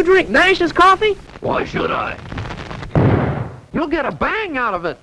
You drink Nash's coffee? Why should I? You'll get a bang out of it.